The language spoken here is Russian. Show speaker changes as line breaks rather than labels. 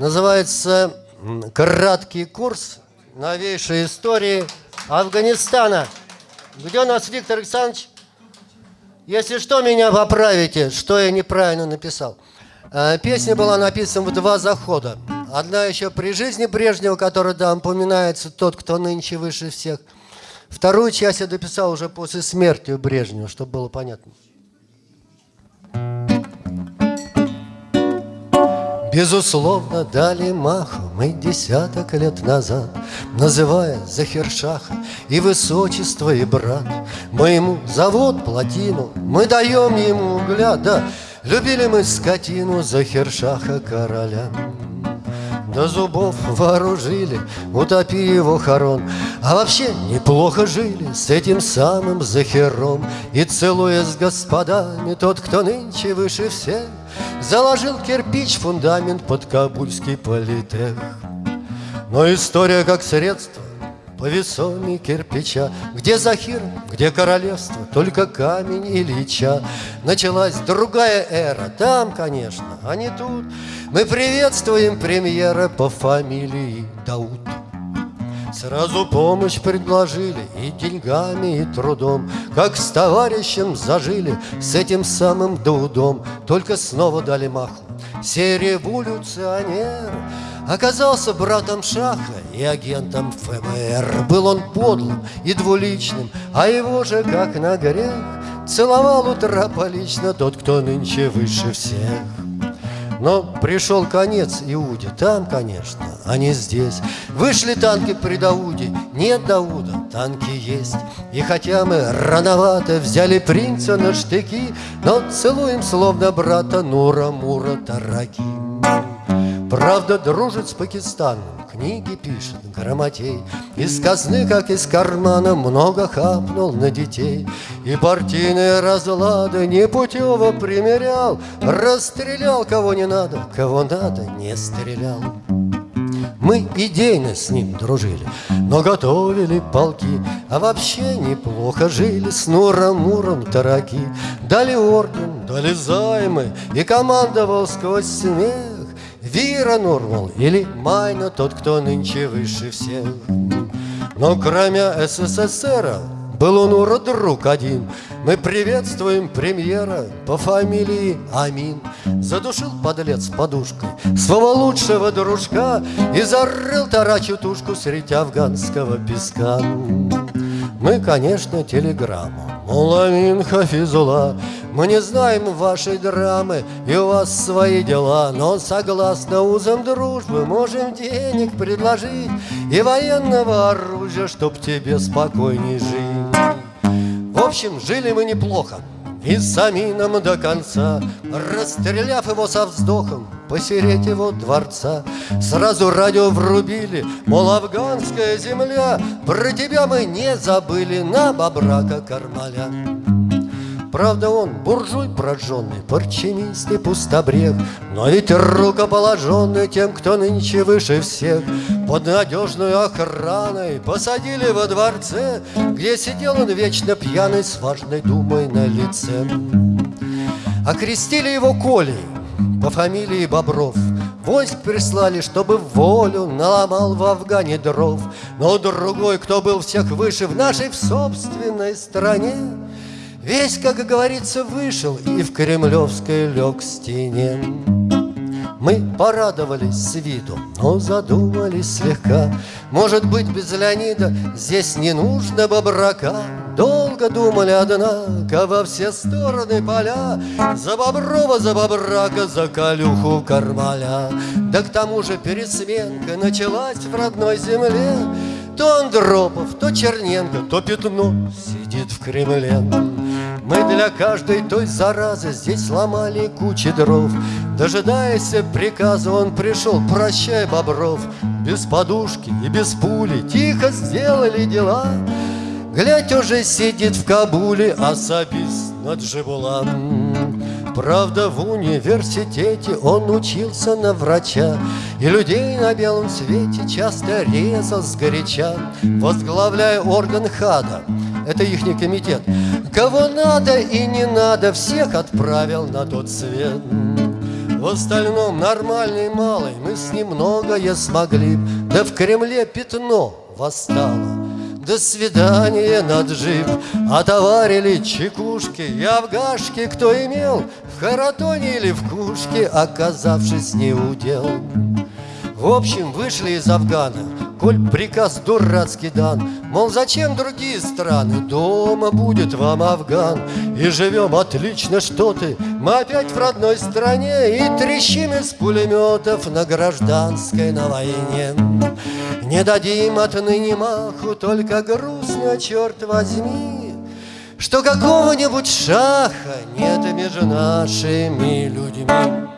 Называется «Краткий курс новейшей истории Афганистана». Где у нас Виктор Александрович? Если что, меня поправите, что я неправильно написал. Э, песня была написана в два захода. Одна еще при жизни Брежнева, которая да, упоминается тот, кто нынче выше всех. Вторую часть я дописал уже после смерти Брежнева, чтобы было понятно. Безусловно, дали маху мы десяток лет назад, Называя Захершаха и высочество, и брат. Мы ему завод, плотину, мы даем ему угля, да, Любили мы скотину Захершаха короля. До зубов вооружили, утопи его хорон А вообще неплохо жили с этим самым Захером И целуя с господами тот, кто нынче выше всех Заложил кирпич фундамент под Кабульский политех. Но история как средство по весоме кирпича Где Захир, где королевство, только камень Ильича Началась другая эра, там, конечно, а не тут. Мы приветствуем премьера по фамилии Дауд Сразу помощь предложили и деньгами, и трудом. Как с товарищем зажили с этим самым Даудом Только снова дали маху. Все Оказался братом Шаха и агентом ФБР. Был он подлым и двуличным, а его же, как на грех Целовал утра полично тот, кто нынче выше всех но пришел конец Иуде, там, конечно, а не здесь. Вышли танки при Дауде, нет Дауда, танки есть. И хотя мы рановато взяли принца на штыки Но целуем словно брата Нура Мура Тараки Правда, дружит с Пакистаном, книги пишет грамотей. Из казны, как из кармана, много хапнул на детей. И партийные разлады непутево примерял. Расстрелял кого не надо, кого надо не стрелял. Мы идейно с ним дружили, но готовили полки, А вообще неплохо жили с Нуром-Муром тараки. Дали орден, дали займы, и командовал сквозь смех Вира Нурмал или Майна, тот, кто нынче выше всех. Но кроме СССР был он Ура друг один. Мы приветствуем премьера по фамилии Амин. Задушил подлец подушкой своего лучшего дружка И зарыл тарачу тушку среди афганского песка. Мы, конечно, телеграмму Муламин Хафизула Мы не знаем вашей драмы И у вас свои дела Но согласно узам дружбы Можем денег предложить И военного оружия Чтоб тебе спокойней жить В общем, жили мы неплохо и с Амином до конца, расстреляв его со вздохом, посереть его дворца. Сразу радио врубили, мол, афганская земля, про тебя мы не забыли на бобрака Кармаля. Правда, он буржуй прожженный, парчемист и пустобрег, Но ведь рукоположенный тем, кто нынче выше всех, Под надежную охраной посадили во дворце, Где сидел он вечно пьяный с важной думой на лице. Окрестили его Колей по фамилии Бобров, Войск прислали, чтобы волю наломал в Афгане дров, Но другой, кто был всех выше в нашей в собственной стране, Весь, как говорится, вышел и в кремлевской лег стене. Мы порадовались с виду, но задумались слегка. Может быть, без Леонида здесь не нужно бобрака. Долго думали, однако, во все стороны поля За Боброва, за Бобрака, за Калюху Кармаля. Да к тому же пересменка началась в родной земле. То Андропов, то Черненко, то Пятно сидит в Кремле. Мы для каждой той заразы здесь ломали кучи дров. Дожидаясь приказа он пришел, прощай, Бобров. Без подушки и без пули тихо сделали дела. Глядь, уже сидит в Кабуле особист над Джибулан Правда, в университете он учился на врача И людей на белом свете часто резал сгоряча Возглавляя орган ХАДа, это ихний комитет. Кого надо и не надо, всех отправил на тот свет. В остальном нормальный малый Мы с ним многое смогли Да в Кремле пятно восстало до свидания на джип Отоварили чекушки и афгашки Кто имел в Харатоне или в Кушке Оказавшись не удел В общем, вышли из Афгана. Коль приказ дурацкий дан Мол, зачем другие страны? Дома будет вам Афган. И живем отлично, что ты? Мы опять в родной стране И трещим из пулеметов На гражданской на войне Не дадим отныне маху Только грустно, черт возьми Что какого-нибудь шаха Нет между нашими людьми